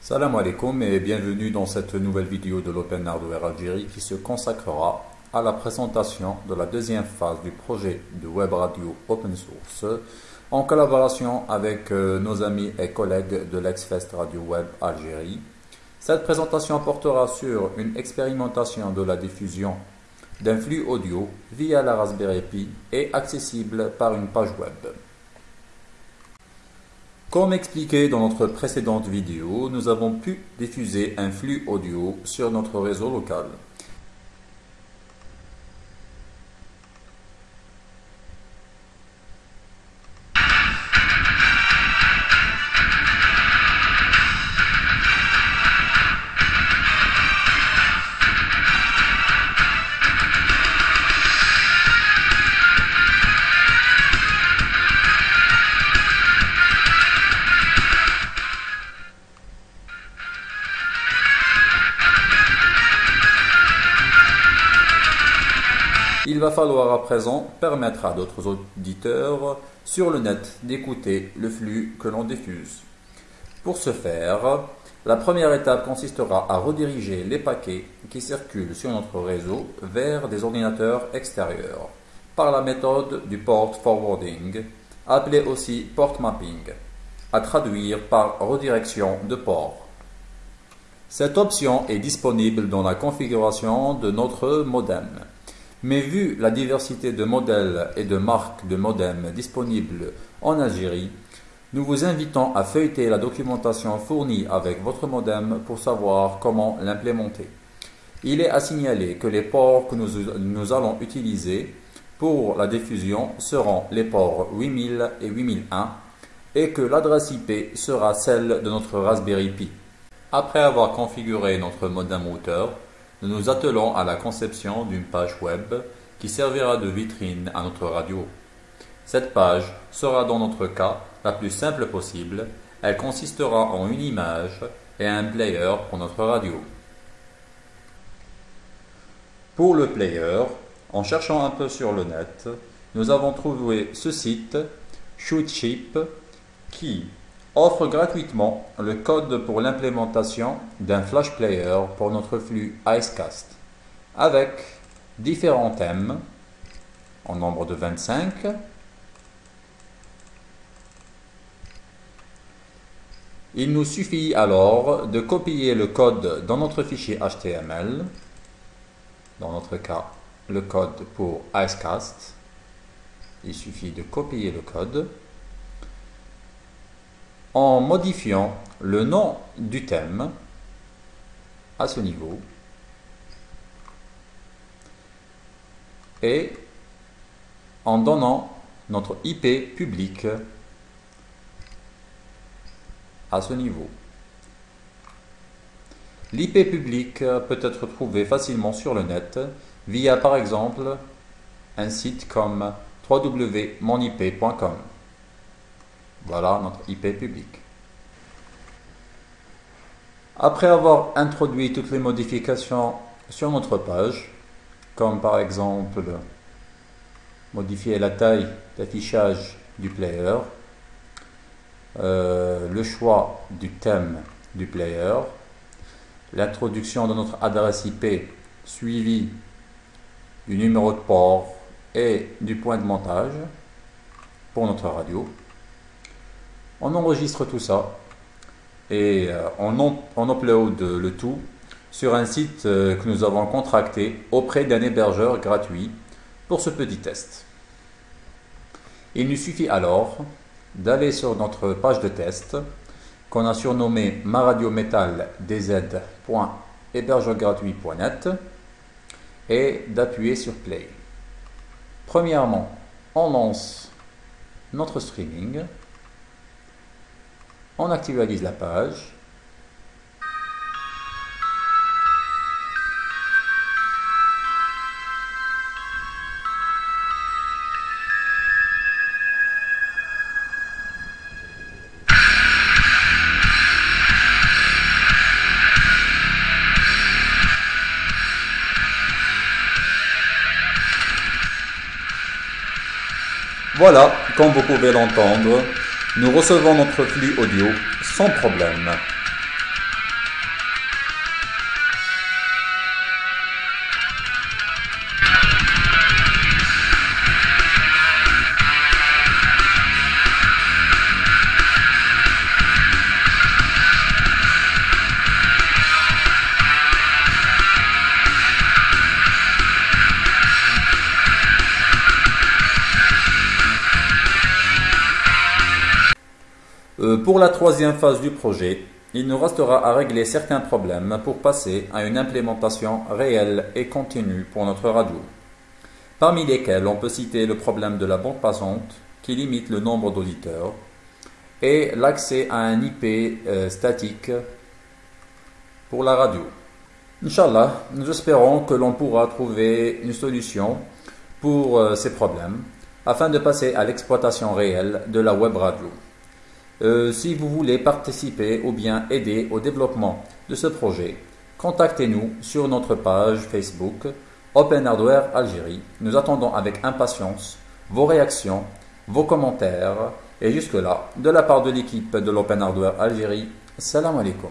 Salam alaikum et bienvenue dans cette nouvelle vidéo de l'Open Hardware Algérie qui se consacrera à la présentation de la deuxième phase du projet de web radio open source en collaboration avec euh, nos amis et collègues de l'Exfest Radio Web Algérie. Cette présentation portera sur une expérimentation de la diffusion d'un flux audio via la Raspberry Pi et accessible par une page web. Comme expliqué dans notre précédente vidéo, nous avons pu diffuser un flux audio sur notre réseau local. Il va falloir à présent permettre à d'autres auditeurs sur le net d'écouter le flux que l'on diffuse. Pour ce faire, la première étape consistera à rediriger les paquets qui circulent sur notre réseau vers des ordinateurs extérieurs par la méthode du port forwarding, appelée aussi port mapping, à traduire par redirection de port. Cette option est disponible dans la configuration de notre modem. Mais vu la diversité de modèles et de marques de modem disponibles en Algérie, nous vous invitons à feuilleter la documentation fournie avec votre modem pour savoir comment l'implémenter. Il est à signaler que les ports que nous, nous, allons utiliser pour la diffusion seront les ports 8000 et 8001 et que l'adresse IP sera celle de notre Raspberry Pi. Après avoir configuré notre modem routeur, nous nous attelons à la conception d'une page web qui servira de vitrine à notre radio. Cette page sera dans notre cas la plus simple possible. Elle consistera en une image et un player pour notre radio. Pour le player, en cherchant un peu sur le net, nous avons trouvé ce site, Shootship, qui offre gratuitement le code pour l'implémentation d'un flash player pour notre flux Icecast avec différents thèmes en nombre de 25 Il nous suffit alors de copier le code dans notre fichier HTML, dans notre cas le code pour Icecast. Il suffit de copier le code en modifiant le nom du thème à ce niveau et en donnant notre IP public à ce niveau. L'IP public peut être trouvé facilement sur le net via par exemple un site comme www.monip.com. Voilà notre IP public. Après avoir introduit toutes les modifications sur notre page, comme par exemple modifier la taille d'affichage du player, euh, le choix du thème du player, l'introduction de notre adresse IP suivie du numéro de port et du point de montage pour notre radio. On enregistre tout ça et euh, on, upload le tout sur un site euh, que nous avons contracté auprès d'un hébergeur gratuit pour ce petit test. Il nous suffit alors d'aller sur notre page de test qu'on a surnommée maradiometaldz.hébergeurgratuit.net et d'appuyer sur play. Premièrement, on lance notre streaming on actualise la page. Voilà, comme vous pouvez l'entendre, nous recevons notre flux audio sans problème. Pour la troisième phase du projet, il nous restera à régler certains problèmes pour passer à une implémentation réelle et continue pour notre radio. Parmi lesquels on peut citer le problème de la bande passante qui limite le nombre d'auditeurs et l'accès à un IP euh, statique pour la radio. Inch'Allah, nous espérons que l'on pourra trouver une solution pour euh, ces problèmes afin de passer à l'exploitation réelle de la web radio. Euh, si vous voulez participer ou bien aider au développement de ce projet, contactez-nous sur notre page Facebook Open Hardware Algérie. Nous attendons avec impatience vos réactions, vos commentaires et jusque-là, de la part de l'équipe de l'Open Hardware Algérie, salam alaikum.